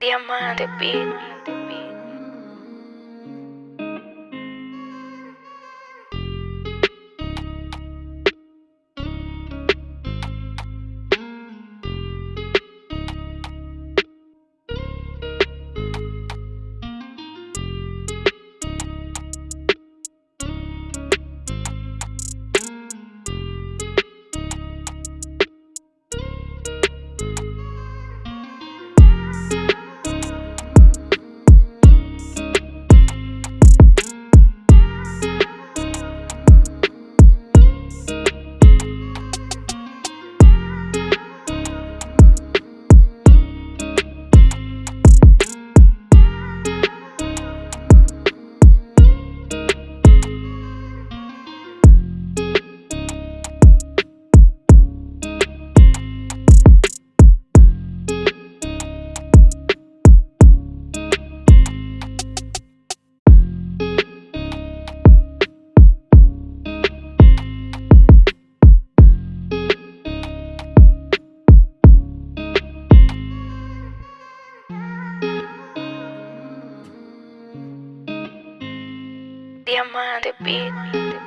Diamante Beat. Diamante Beat.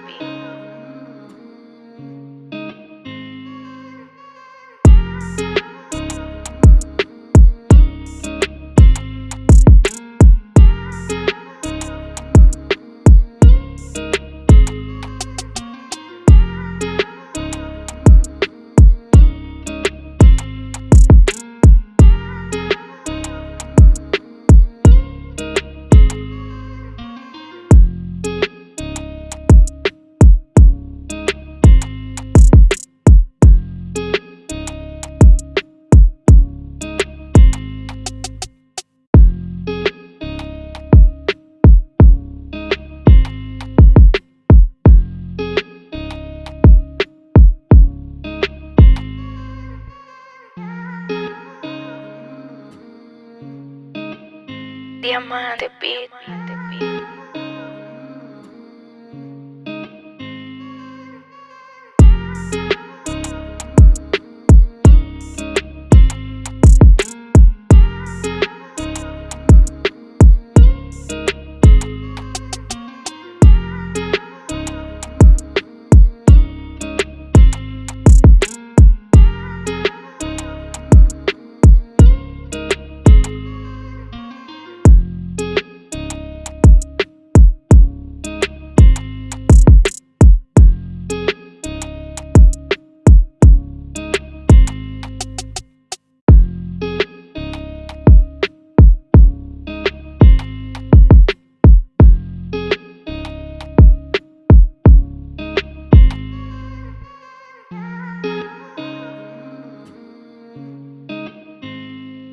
Diamante Beat.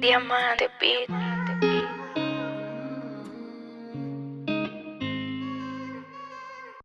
Diamante Beat.